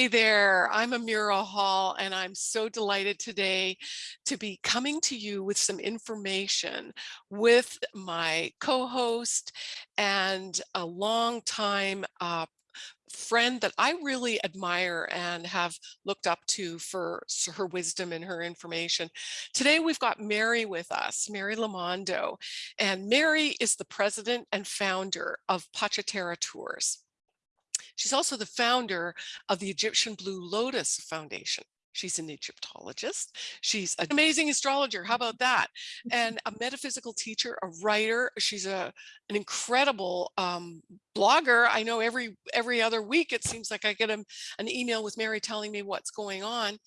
Hey there, I'm Amira Hall, and I'm so delighted today to be coming to you with some information with my co-host and a long time uh, friend that I really admire and have looked up to for her wisdom and her information. Today we've got Mary with us, Mary Lamondo, and Mary is the president and founder of Pachiterra Tours. She's also the founder of the Egyptian Blue Lotus Foundation. She's an Egyptologist. She's an amazing astrologer. How about that? And a metaphysical teacher, a writer. She's a an incredible um, blogger. I know every every other week it seems like I get a, an email with Mary telling me what's going on.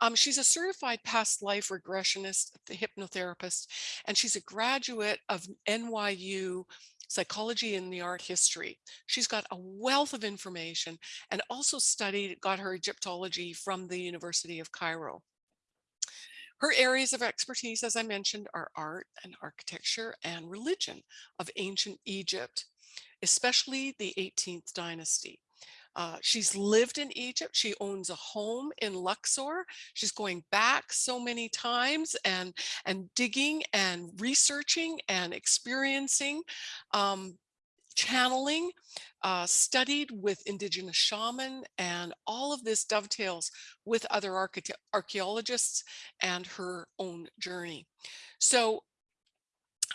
Um, she's a certified past life regressionist, the hypnotherapist, and she's a graduate of NYU psychology in the art history. She's got a wealth of information and also studied, got her Egyptology from the University of Cairo. Her areas of expertise, as I mentioned, are art and architecture and religion of ancient Egypt, especially the 18th dynasty. Uh, she's lived in Egypt. She owns a home in Luxor. She's going back so many times and, and digging and researching and experiencing, um, channeling, uh, studied with indigenous shaman, and all of this dovetails with other archaeologists and her own journey. So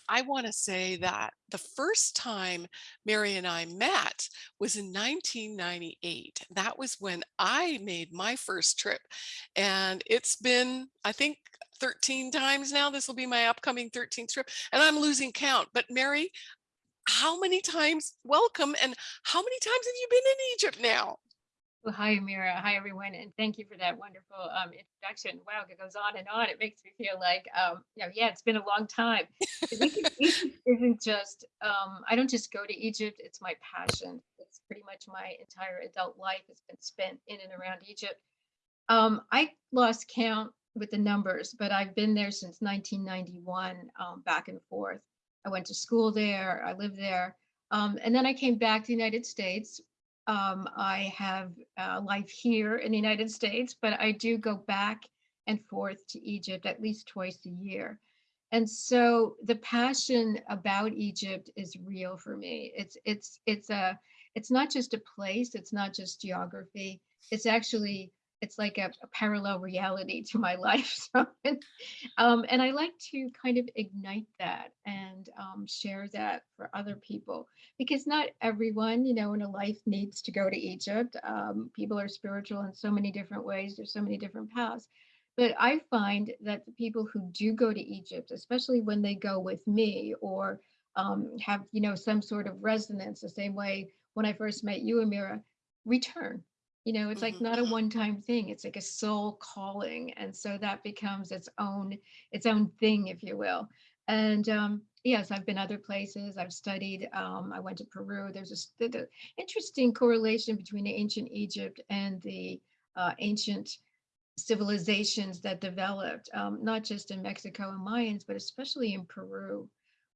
I want to say that the first time Mary and I met was in 1998. That was when I made my first trip. And it's been, I think, 13 times now. This will be my upcoming 13th trip. And I'm losing count. But Mary, how many times, welcome, and how many times have you been in Egypt now? Well, hi, Amira. Hi, everyone. And thank you for that wonderful um, introduction. Wow, it goes on and on. It makes me feel like, um, you know, yeah, it's been a long time. Egypt isn't just, um, I don't just go to Egypt. It's my passion. It's pretty much my entire adult life has been spent in and around Egypt. Um, I lost count with the numbers, but I've been there since 1991, um, back and forth. I went to school there. I lived there. Um, and then I came back to the United States um, I have uh, life here in the United States, but I do go back and forth to Egypt at least twice a year. And so the passion about Egypt is real for me. It's it's it's a it's not just a place, it's not just geography. It's actually it's like a, a parallel reality to my life. So, um, and I like to kind of ignite that and um, share that for other people because not everyone, you know, in a life needs to go to Egypt. Um, people are spiritual in so many different ways. There's so many different paths. But I find that the people who do go to Egypt, especially when they go with me or um, have, you know, some sort of resonance, the same way when I first met you, Amira, return you know it's like mm-hmm. not a one-time thing it's like a soul calling and so that becomes its own its own thing if you will and um yes i've been other places i've studied um i went to peru there's a the, interesting correlation between ancient egypt and the uh, ancient civilizations that developed um, not just in mexico and mayans but especially in peru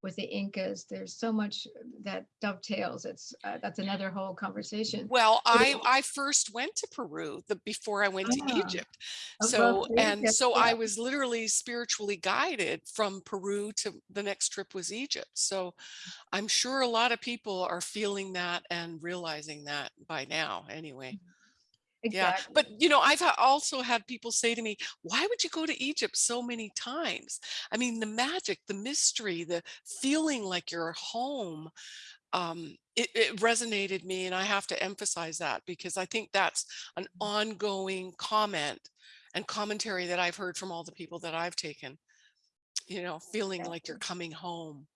with the Incas. There's so much that dovetails. It's uh, that's another whole conversation. Well, I I first went to Peru the before I went to ah, Egypt. So and so yeah. I was literally spiritually guided from Peru to the next trip was Egypt. So I'm sure a lot of people are feeling that and realizing that by now anyway. Mm -hmm. Exactly. Yeah, but you know, I've also had people say to me, why would you go to Egypt so many times? I mean, the magic, the mystery, the feeling like you're home, um, it, it resonated me and I have to emphasize that because I think that's an mm-hmm. ongoing comment and commentary that I've heard from all the people that I've taken, you know, feeling like you're coming home.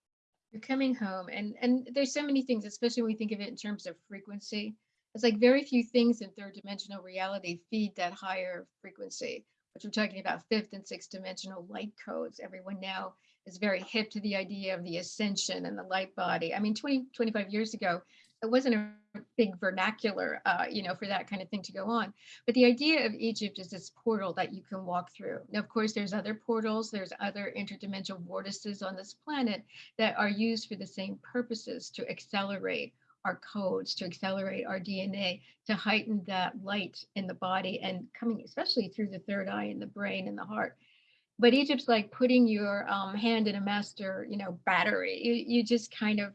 You're coming home and, and there's so many things, especially when we think of it in terms of frequency it's like very few things in third dimensional reality feed that higher frequency, which we're talking about fifth and sixth dimensional light codes. Everyone now is very hip to the idea of the ascension and the light body. I mean, 20, 25 years ago, it wasn't a big vernacular, uh, you know, for that kind of thing to go on. But the idea of Egypt is this portal that you can walk through. Now, of course, there's other portals, there's other interdimensional vortices on this planet that are used for the same purposes to accelerate our codes, to accelerate our DNA, to heighten that light in the body and coming especially through the third eye in the brain and the heart. But Egypt's like putting your um, hand in a master, you know, battery. You, you just kind of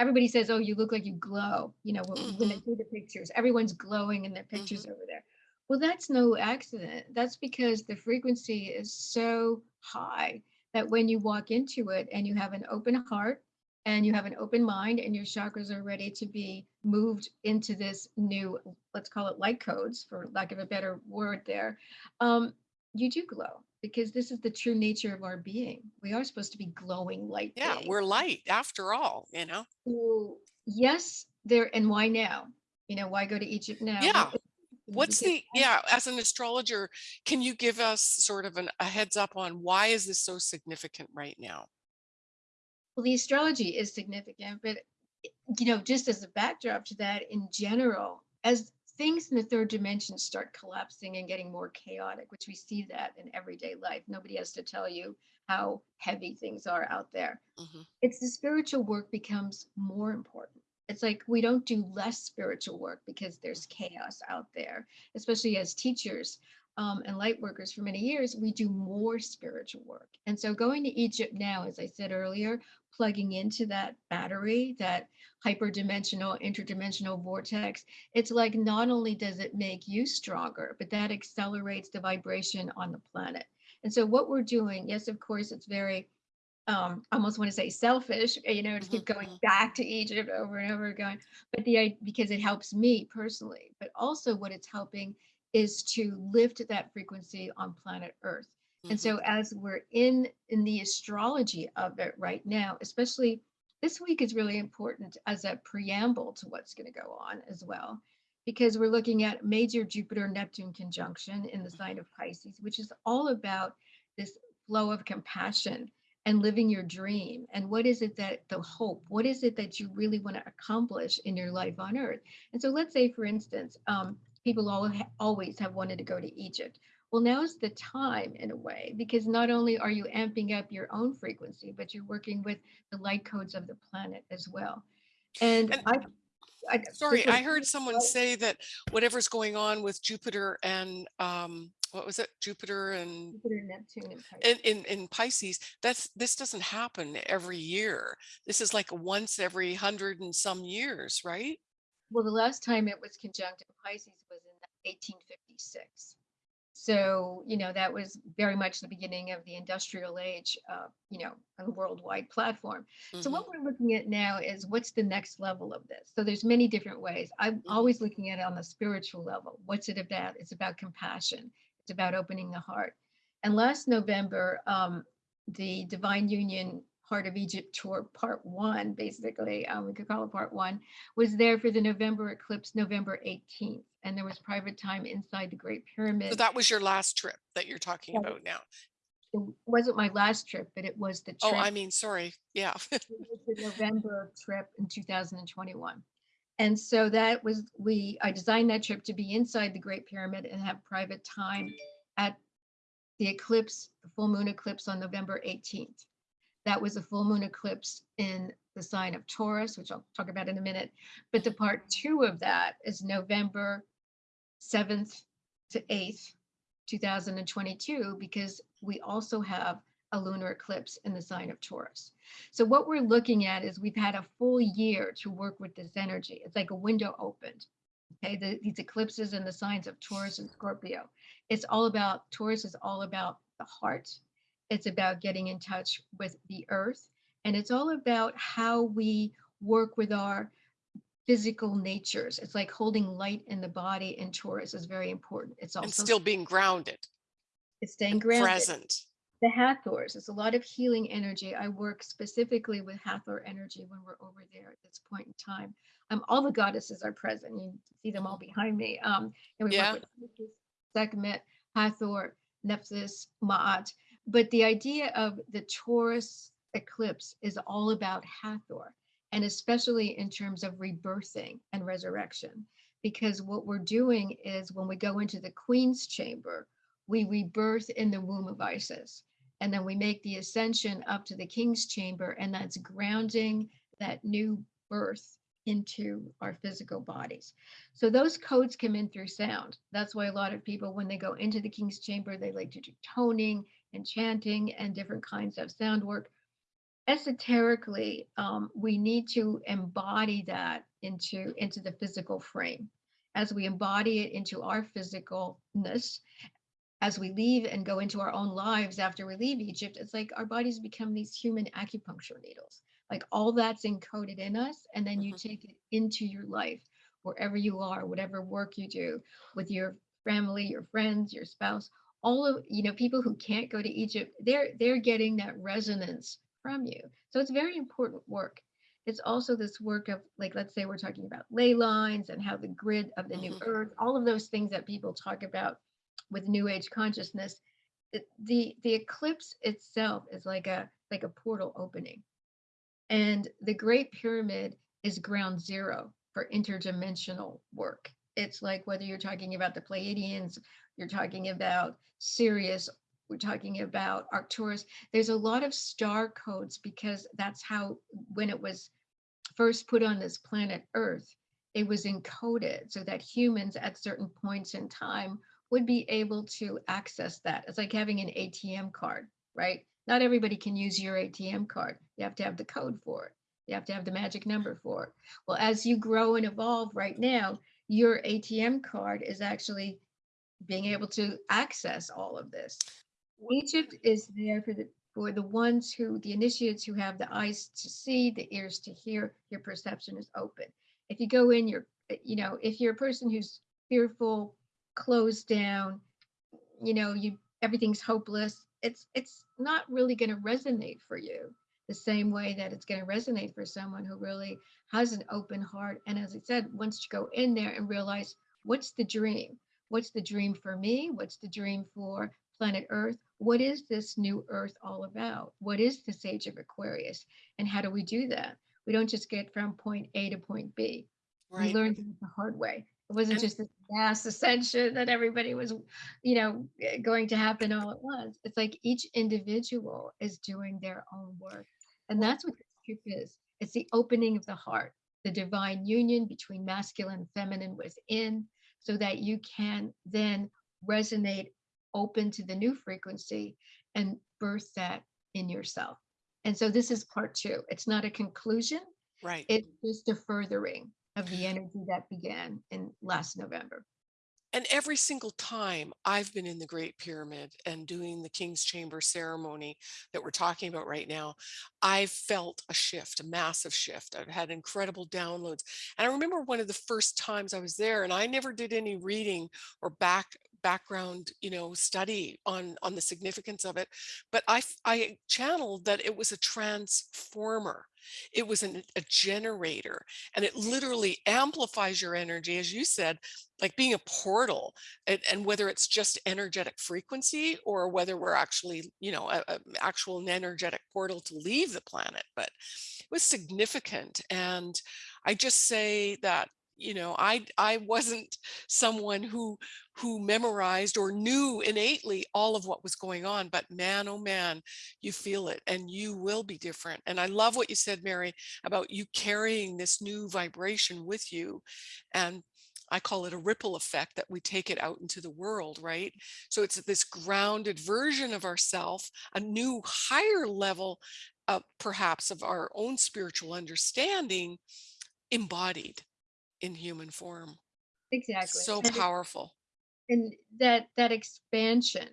everybody says, "Oh, you look like you glow." You know, when, when they Mhm, see the pictures, everyone's glowing in their pictures mhm, over there. Well, that's no accident. That's because the frequency is so high that when you walk into it and you have an open heart and you have an open mind and your chakras are ready to be moved into this new, let's call it light codes, for lack of a better word there, um, you do glow because this is the true nature of our being. We are supposed to be glowing light Yeah, beings we're light after all, you know? so yes, there and why now? You know, why go to Egypt now? Yeah. What's the yeah, as an astrologer, can you give us sort of an, a heads up on why is this so significant right now? Well, the astrology is significant, but you know, just as a backdrop to that, in general, as things in the third dimension start collapsing and getting more chaotic, which we see that in everyday life. Nobody has to tell you how heavy things are out there. hmm it's the spiritual work becomes more important. It's like we don't do less spiritual work because there's chaos out there, especially as teachers um, and light workers for many years, we do more spiritual work. And so going to Egypt now, as I said earlier, plugging into that battery, that hyperdimensional, interdimensional vortex, it's like not only does it make you stronger, but that accelerates the vibration on the planet. And so what we're doing, yes, of course, it's very um, I almost want to say selfish, uh, you know, to keep going hmm back to Egypt over and over again. But the i- because it helps me personally, but also what it's helping is to lift that frequency on planet Earth. And hmm so as we're in in the astrology of it right now, especially this week is really important as a preamble to what's going to go on as well. Because we're looking at major Jupiter Neptune conjunction in the sign of Pisces, which is all about this flow of compassion and living your dream and what is it that the hope what is it that you really want to accomplish in your life on earth and so let's say for instance um, people all, always have wanted to go to egypt well now's the time in a way because not only are you amping up your own frequency but you're working with the light codes of the planet as well and And i, I sorry, I heard someone say that whatever's going on with Jupiter and um, what was it? Jupiter and jupiter neptune and in, pisces in in Pisces, that's this doesn't happen every year. This is like once every hundred and some years, right? well the last time it was conjunct in pisces 1856 So, you know, that was very much the beginning of the industrial age, uh, you know, on a worldwide platform. So hmm what we're looking at now is what's the next level of this? So there's many different ways. I'm hmm always looking at it on the spiritual level. What's it about? It's about compassion. It's about opening the heart. And last November, um, the Divine Union Heart of Egypt tour, part one, basically, um, we could call it part one, was there for the November eclipse, November 18th. And there was private time inside the Great Pyramid. So that was your last trip that you're talking Right. about now. it wasn't my last trip, but it was the Oh, I mean, sorry. Yeah. it was the November trip in 2021. And so that was, we, I designed that trip to be inside the Great Pyramid and have private time at the eclipse, the full moon eclipse on November 18th. That was a full moon eclipse in the sign of Taurus, which I'll talk about in a minute. But the part two of that is November 7th to 8th, 2022, because we also have a lunar eclipse in the sign of Taurus. So what we're looking at is we've had a full year to work with this energy. It's like a window opened. Okay, the, these eclipses in the signs of Taurus and Scorpio. It's all about, Taurus is all about the heart. It's about getting in touch with the earth. And it's all about how we work with our physical natures. It's like holding light in the body in Taurus is very important. It's also and still being grounded it's staying grounded. present. The Hathors, it's a lot of healing energy. I work specifically with Hathor energy when we're over there at this point in time. Um, all the goddesses are present. You see them all behind me. Um, and we Yeah. work with Sekhmet, Hathor, Nephthys, Ma'at. But the idea of the Taurus eclipse is all about Hathor, and especially in terms of rebirthing and resurrection. Because what we're doing is when we go into the Queen's chamber, we rebirth in the womb of Isis. And then we make the ascension up to the King's chamber, and that's grounding that new birth into our physical bodies. So those codes come in through sound. That's why a lot of people, when they go into the King's Chamber, they like to do toning and chanting and different kinds of sound work. Esoterically, um, we need to embody that into into the physical frame. As we embody it into our physicalness, as we leave and go into our own lives after we leave Egypt, it's like our bodies become these human acupuncture needles. Like all that's encoded in us, and then you Mhm. take it into your life, wherever you are, whatever work you do with your family, your friends, your spouse, all of you know, people who can't go to Egypt, they're they're getting that resonance from you. So it's very important work. It's also this work of like, let's say we're talking about ley lines and how the grid of the new Mhm. earth, all of those things that people talk about with new age consciousness it, the the eclipse itself is like a like a portal opening and the great pyramid is ground zero for interdimensional work it's like whether you're talking about the pleiadians you're talking about sirius we're talking about arcturus there's a lot of star codes because that's how when it was first put on this planet Earth, it was encoded so that humans at certain points in time would be able to access that. It's like having an ATM card, right? Not everybody can use your ATM card. You have to have the code for it. You have to have the magic number for it. Well, as you grow and evolve right now, your ATM card is actually being able to access all of this. Egypt is there for the for the ones who the initiates who have the eyes to see, the ears to hear, your perception is open. If you go in, you're you know, if you're a person who's fearful, closed down, you know, you everything's hopeless, it's it's not really going to resonate for you the same way that it's going to resonate for someone who really has an open heart. And as I said, once you go in there and realize what's the dream? What's the dream for me? What's the dream for planet Earth? What is this new Earth all about? What is this age of Aquarius? And how do we do that? We don't just get from point A to point B. We Right. learned the hard way. It wasn't just this mass ascension that everybody was, you know, going to happen all at once. It's like each individual is doing their own work. And that's what this truth is. It's the opening of the heart, the divine union between masculine and feminine within, so that you can then resonate open to the new frequency and birth that in yourself. And so this is part two. It's not a conclusion, right. it's just a furthering of the energy that began in last November. And every single time I've been in the Great Pyramid and doing the King's Chamber ceremony that we're talking about right now, I've felt a shift, a massive shift. I've had incredible downloads. And I remember one of the first times I was there, and I never did any reading or back background you know study on on the significance of it but I, I channeled that it was a transformer. It was an, a generator and it literally amplifies your energy as you said like being a portal and, and whether it's just energetic frequency or whether we're actually you know a, a actual energetic portal to leave the planet but it was significant and i just say that you know i i wasn't someone who who memorized or knew innately all of what was going on but man oh man you feel it and you will be different and i love what you said mary about you carrying this new vibration with you and I call it a ripple effect that we take it out into the world, right? So it's this grounded version of ourself, a new higher level, uh, perhaps, of our own spiritual understanding embodied in human form. Exactly. So And, it- powerful. and that that expansion,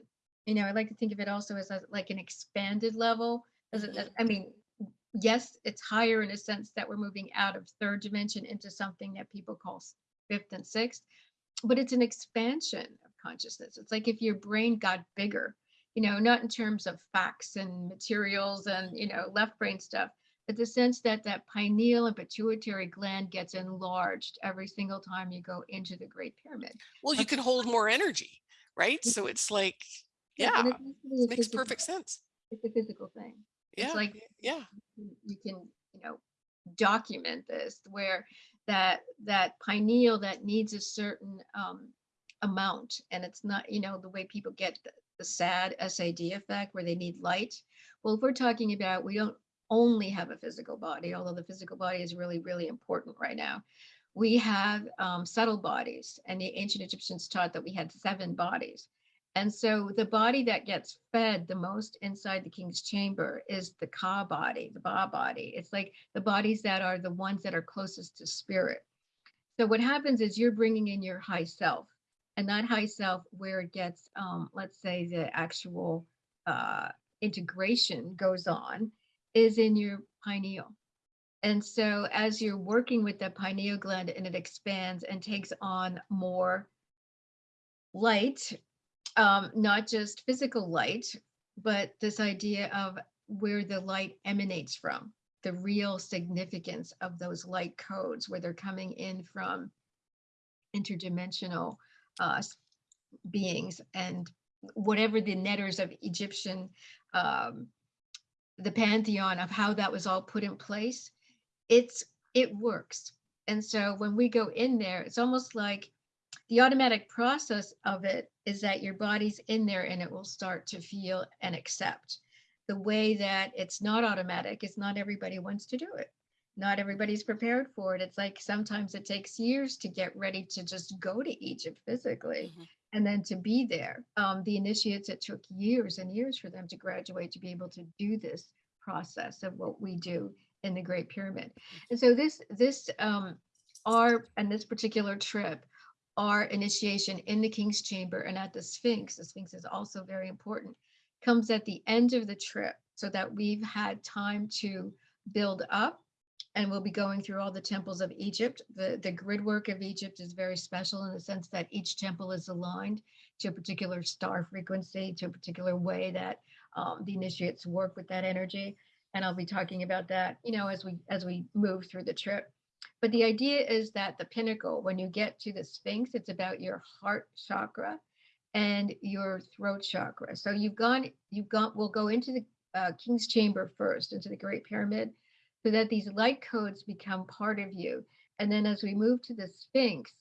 you know, I like to think of it also as a, like an expanded level. As a- Mhm. I mean, yes, it's higher in a sense that we're moving out of third dimension into something that people call fifth and sixth, but it's an expansion of consciousness. It's like if your brain got bigger, you know, not in terms of facts and materials and, you know, left brain stuff, the sense that that pineal and pituitary gland gets enlarged every single time you go into the Great Pyramid. Well, you can hold more energy, right? So it's like, yeah, yeah, it's actually makes perfect sense. it's a physical thing. It's Yeah, like yeah. you you can, you know, document this where that that pineal that needs a certain um, amount, and it's not, you know, the way people get the, the SAD SAD effect where they need light. Well, if we're talking about we don't only have a physical body, although the physical body is really, really important right now. We have um, subtle bodies, and the ancient Egyptians taught that we had seven bodies. And so the body that gets fed the most inside the king's chamber is the Ka body, the Ba body. It's like the bodies that are the ones that are closest to spirit. So what happens is you're bringing in your high self, and that high self, where it gets, um, let's say, the actual uh, integration goes on, is in your pineal. And so as you're working with the pineal gland and it expands and takes on more light, um, not just physical light, but this idea of where the light emanates from, the real significance of those light codes, where they're coming in from interdimensional uh, beings and whatever the neters of Egyptian, um, the pantheon of how that was all put in place, it's it works. And so when we go in there, it's almost like the automatic process of it is that your body's in there and it will start to feel and accept. The way that it's not automatic is not everybody wants to do it. Not everybody's prepared for it. It's like sometimes it takes years to get ready to just go to Egypt physically Mhm. And then to be there. Um, the initiates, it took years and years for them to graduate to be able to do this process of what we do in the Great Pyramid. And so this, this, um, our, and this particular trip, our initiation in the King's Chamber and at the Sphinx, the Sphinx is also very important, comes at the end of the trip so that we've had time to build up and we'll be going through all the temples of Egypt. The, the grid work of Egypt is very special in the sense that each temple is aligned to a particular star frequency, to a particular way that um, the initiates work with that energy. And I'll be talking about that, you know, as we as we move through the trip. But the idea is that the pinnacle, when you get to the Sphinx, it's about your heart chakra and your throat chakra. So you've gone, you've gone, we'll go into the uh, King's Chamber first, into the Great Pyramid, so that these light codes become part of you. And then as we move to the Sphinx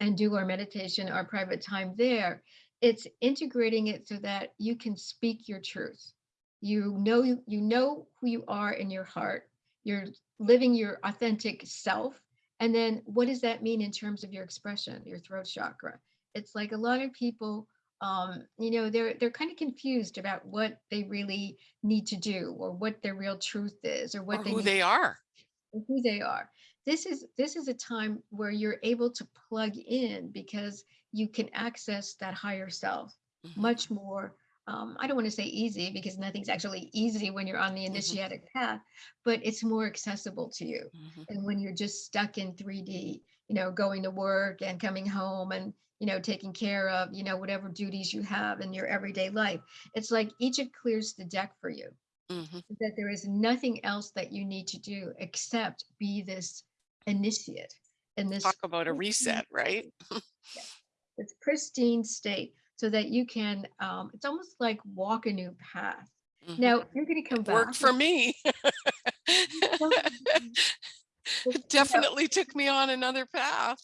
and do our meditation, our private time there, it's integrating it so that you can speak your truth. You know you know who you are in your heart. You're living your authentic self. And then what does that mean in terms of your expression, your throat chakra? It's like a lot of people um, you know, they're they're kind of confused about what they really need to do or what their real truth is or what Or they who they are. who they are. This is this is a time where you're able to plug in because you can access that higher self Mhm. much more. Um, I don't want to say easy because nothing's actually easy when you're on the initiatic path, but it's more accessible to you. Mhm. And when you're just stuck in 3D, you know, going to work and coming home and you know taking care of you know whatever duties you have in your everyday life, it's like Egypt clears the deck for you Mhm. that there is nothing else that you need to do except be this initiate in this Talk about a reset, right? state, this pristine state so that you can um, it's almost like walk a new path Mhm. now you're going to come It worked for me. You Definitely took me on another path.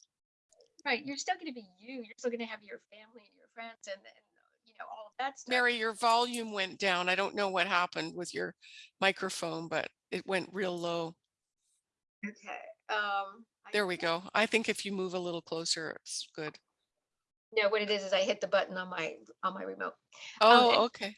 right you're still going to be you you're still going to have your family and your friends and, and you know all of that stuff Mary, your volume went down. I don't know what happened with your microphone, but it went real low. okay um There we go. I think if you move a little closer, it's good. Know what it is is i hit the button on my on my remote um, Oh, okay.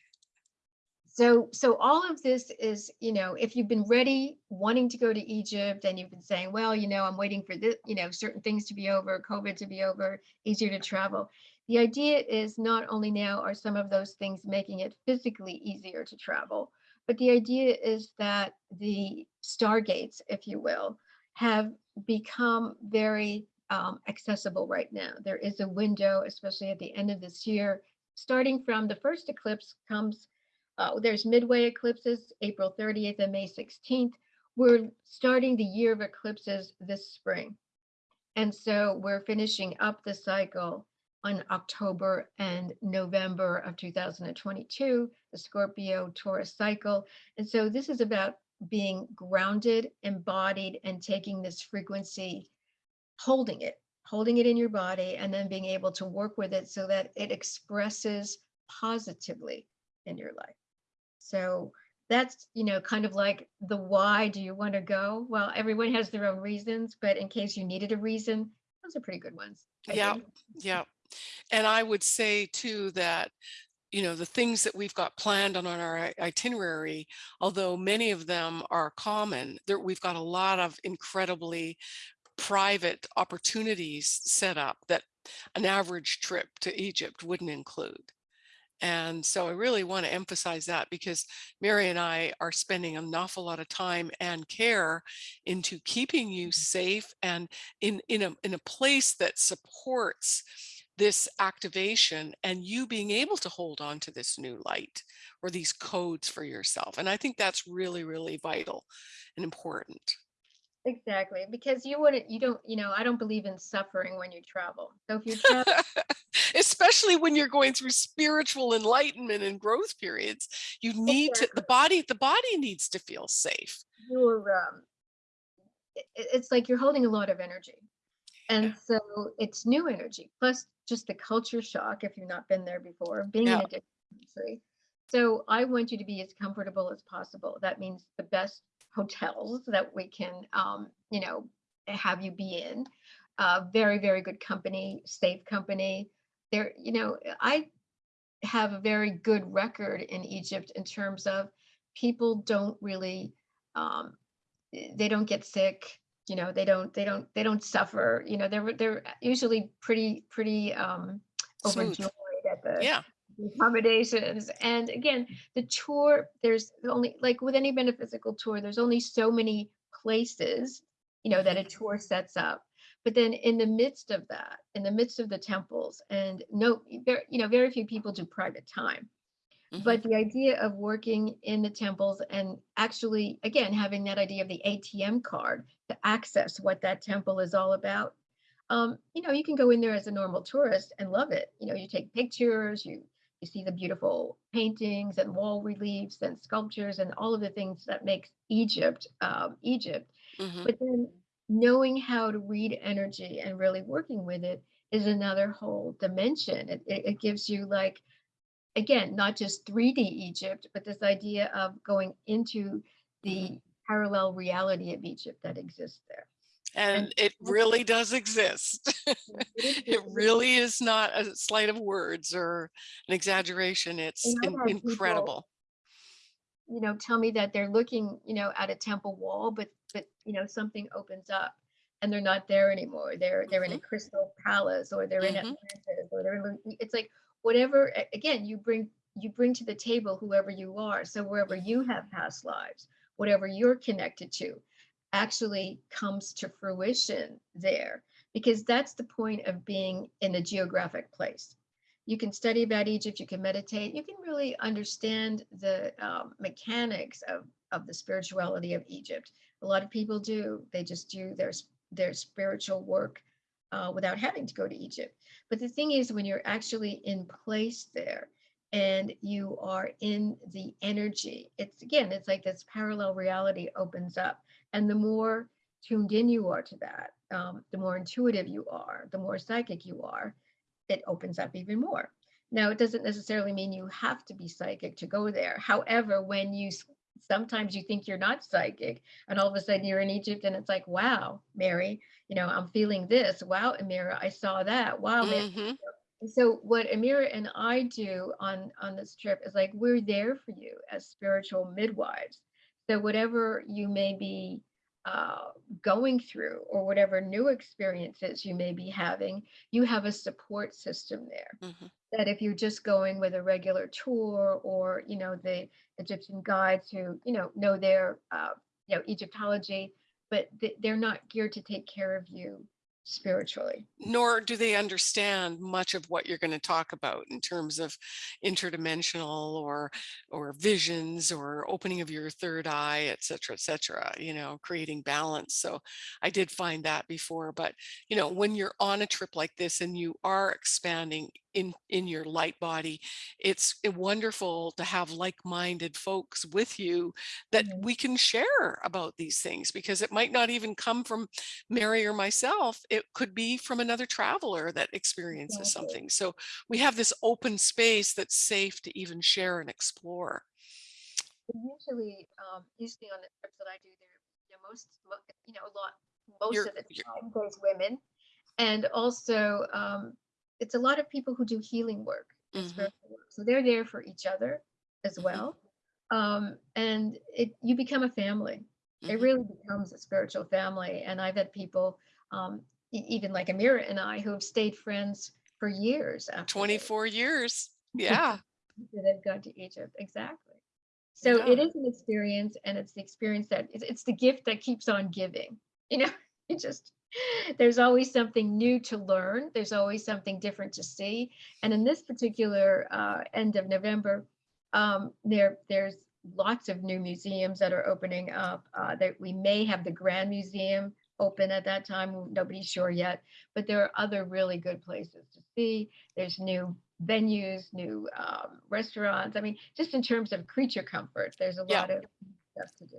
So, so all of this is, you know, if you've been ready, wanting to go to Egypt, and you've been saying, well, you know, I'm waiting for this, you know, certain things to be over, COVID to be over, easier to travel. The idea is not only now are some of those things making it physically easier to travel, but the idea is that the stargates, if you will, have become very um, accessible right now. There is a window, especially at the end of this year, starting from the first eclipse comes uh, there's midway eclipses, April 30th and May 16th. We're starting the year of eclipses this spring. And so we're finishing up the cycle on October and November of 2022, the Scorpio Taurus cycle. And so this is about being grounded, embodied, and taking this frequency, holding it, holding it in your body, and then being able to work with it so that it expresses positively in your life. So that's, you know, kind of like the why do you want to go? Well, everyone has their own reasons, but in case you needed a reason, those are pretty good ones, I Yeah, think. yeah. And I would say too that, you know, the things that we've got planned on, on our itinerary, although many of them are common, there we've got a lot of incredibly private opportunities set up that an average trip to Egypt wouldn't include. And so I really want to emphasize that because Mary and I are spending an awful lot of time and care into keeping you mm-hmm. safe and in, in a in a place that supports this activation and you being able to hold on to this new light or these codes for yourself. And I think that's really, really vital and important. Exactly, because you wouldn't, you don't, you know, I don't believe in suffering when you travel. So if you travel, Especially when you're going through spiritual enlightenment and growth periods, you need to the body the body needs to feel safe. you're, um, it, it's like you're holding a lot of energy. Yeah. And so it's new energy, plus just the culture shock if you've not been there before, being in a different country. So I want you to be as comfortable as possible. That means the best hotels that we can, um, you know, have you be in. Uh, very, very good company, safe company. There, you know, I have a very good record in Egypt in terms of people don't really um, eh, they don't get sick you know they don't they don't they don't suffer you know they're they're usually pretty pretty um Smooth. overjoyed at the Yeah. Accommodations and again the tour there's only like with any metaphysical tour there's only so many places you know that a tour sets up but then in the midst of that in the midst of the temples and no very you know very few people do private time Mhm. but the idea of working in the temples and actually, again, having that idea of the ATM card to access what that temple is all about. Um, you know, you can go in there as a normal tourist and love it. You know, you take pictures, you you see the beautiful paintings and wall reliefs and sculptures and all of the things that makes Egypt um, Egypt. Mhm. But then knowing how to read energy and really working with it is another whole dimension. It, it, it gives you like again, not just 3D Egypt, but this idea of going into the parallel reality of Egypt that exists there. And it really does exist. it really is not a sleight of words or an exaggeration. It's in I've people, incredible. you know, tell me that they're looking, you know, at a temple wall, but but you know, something opens up and they're not there anymore. They're they're in a Mhm. crystal palace or they're in Mhm. Atlantis or they're in, it's like whatever again you bring you bring to the table whoever you are. So wherever Mhm. you have past lives, whatever you're connected to, actually comes to fruition there because that's the point of being in a geographic place. You can study about Egypt, you can meditate, you can really understand the um, mechanics of, of the spirituality of Egypt. A lot of people do, they just do their, their spiritual work uh, without having to go to Egypt. But the thing is, when you're actually in place there and you are in the energy, it's again, it's like this parallel reality opens up and the more tuned in you are to that, um, the more intuitive you are, the more psychic you are, it opens up even more. Now, it doesn't necessarily mean you have to be psychic to go there. However, when you sometimes you think you're not psychic, and all of a sudden you're in Egypt, and it's like, wow, Mary, you know, I'm feeling this. Wow, Amira, I saw that. Wow. Mhm. So what Amira and I do on on this trip is like we're there for you as spiritual midwives. So whatever you may be uh, going through or whatever new experiences you may be having, you have a support system there. Mhm. That if you're just going with a regular tour or you know the Egyptian guides who you know know their uh, you know Egyptology, but th- they're not geared to take care of you spiritually. nor do they understand much of what you're going to talk about in terms of interdimensional or or visions or opening of your third eye et cetera et cetera you know creating balance so i did find that before but you know when you're on a trip like this and you are expanding in in your light body it's uh, wonderful to have like-minded folks with you that Mhm. we can share about these things because it might not even come from Mary or myself, it could be from another traveler that experiences Exactly. something. So we have this open space that's safe to even share and explore. Usually, um, usually on the trips that I do, there, you know, most, you know, a lot, most You're, of the time there's women, and also um, it's a lot of people who do healing work mhm, work. So they're there for each other as mhm, well, um, and it you become a family. It mhm. really becomes a spiritual family, and I've had people, um, e- even like Amira and I, who have stayed friends for years after they 24 years. Yeah, they've gone to Egypt. Exactly. So it yeah. is an experience, and it's the experience that it's, it's the gift that keeps on giving. You know, it just there's always something new to learn. There's always something different to see. And in this particular uh, end of November, um, there there's lots of new museums that are opening up. Uh, that we may have the Grand Museum open at that time. Nobody's sure yet, but there are other really good places to see. There's new venues, new um, restaurants. I mean, just in terms of creature comfort, there's a Yeah. lot of stuff to do.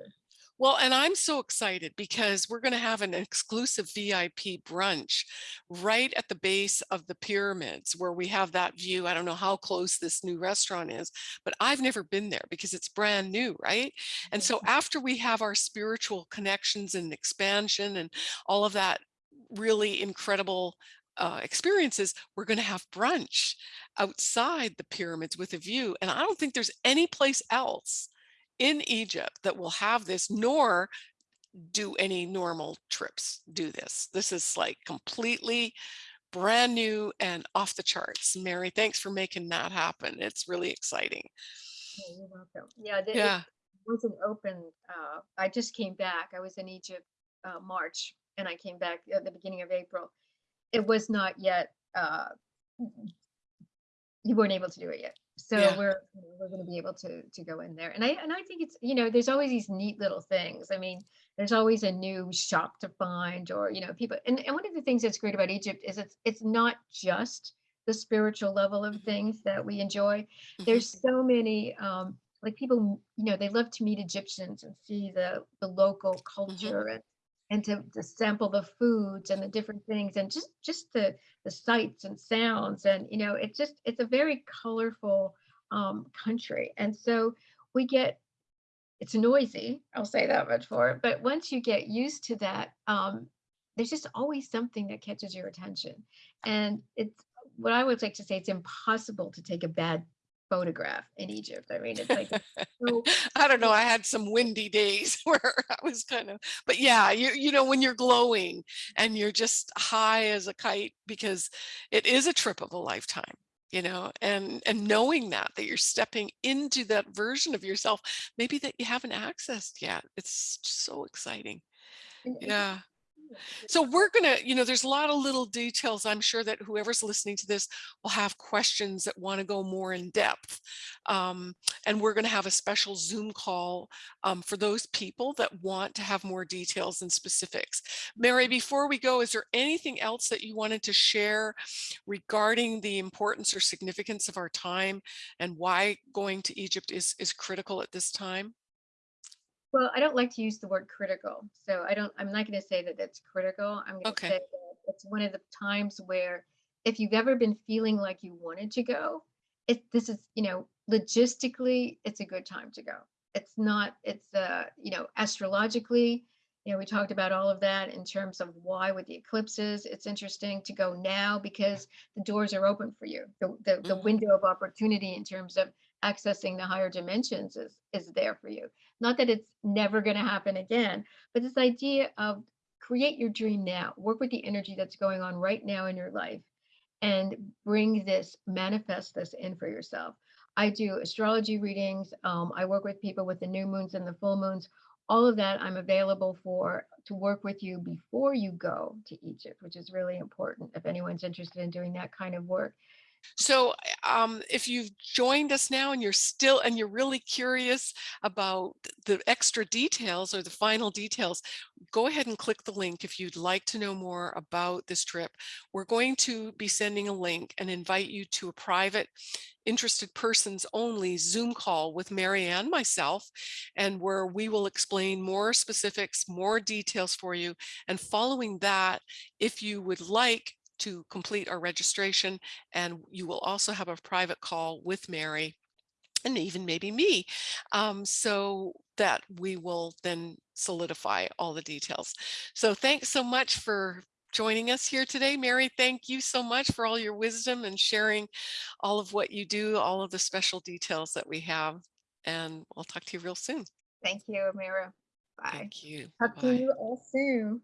Well, and I'm so excited because we're going to have an exclusive VIP brunch right at the base of the pyramids where we have that view. I don't know how close this new restaurant is, but I've never been there because it's brand new, right? And so after we have our spiritual connections and expansion and all of that really incredible uh, experiences, we're going to have brunch outside the pyramids with a view. And I don't think there's any place else in Egypt that will have this, nor do any normal trips do this. This is like completely brand new and off the charts. Mary, thanks for making that happen. It's really exciting. Yeah, you're welcome. Yeah, the, it Yeah. wasn't open. Uh, I just came back. I was in Egypt uh, March, and I came back at the beginning of April. It was not yet. Uh, you weren't able to do it yet. So Yeah. we're we're going to be able to to go in there. And I and I think it's you know there's always these neat little things. I mean, there's always a new shop to find or you know people and, and one of the things that's great about Egypt is it's it's not just the spiritual level of Mhm, things that we enjoy. mhm, There's so many um like people you know they love to meet Egyptians and see the the local mhm. culture and and to, to sample the foods and the different things and just just the the sights and sounds and you know it's just it's a very colorful um, country. And so we get it's noisy i'll say that much for it but once you get used to that um, there's just always something that catches your attention. And it's what i would like to say it's impossible to take a bad photograph in egypt i mean it's like so I don't know. I had some windy days where I was kind of, but yeah, you you know, when you're glowing and you're just high as a kite because it is a trip of a lifetime, you know, and and knowing that that you're stepping into that version of yourself, maybe that you haven't accessed yet. It's so exciting. Yeah. So we're gonna, you know, there's a lot of little details. I'm sure that whoever's listening to this will have questions that want to go more in depth. Um, and we're gonna have a special Zoom call um, for those people that want to have more details and specifics. Mary, before we go, is there anything else that you wanted to share regarding the importance or significance of our time and why going to Egypt is, is critical at this time? Well, I don't like to use the word critical. So I don't, I'm not going to say that it's critical. I'm going to Okay. say that it's one of the times where if you've ever been feeling like you wanted to go, it, this is, you know, logistically, it's a good time to go. It's not, it's, uh, you know, astrologically, you know, we talked about all of that in terms of why with the eclipses, it's interesting to go now because the doors are open for you. The, the, the Mhm. window of opportunity in terms of accessing the higher dimensions is, is there for you not that it's never going to happen again, but this idea of create your dream now, work with the energy that's going on right now in your life and bring this, manifest this in for yourself. I do astrology readings. Um, I work with people with the new moons and the full moons. All of that I'm available for to work with you before you go to Egypt, which is really important if anyone's interested in doing that kind of work. So, um, if you've joined us now and you're still and you're really curious about the extra details or the final details, go ahead and click the link if you'd like to know more about this trip. We're going to be sending a link and invite you to a private interested persons only Zoom call with Marianne, myself, and where we will explain more specifics, more details for you. And following that, if you would like to complete our registration, and you will also have a private call with Mary and even maybe me, um, so that we will then solidify all the details. So thanks so much for joining us here today. Mary, thank you so much for all your wisdom and sharing all of what you do, all of the special details that we have. And we'll talk to you real soon. Thank you, Amira. Bye. Thank you. Talk to you all soon.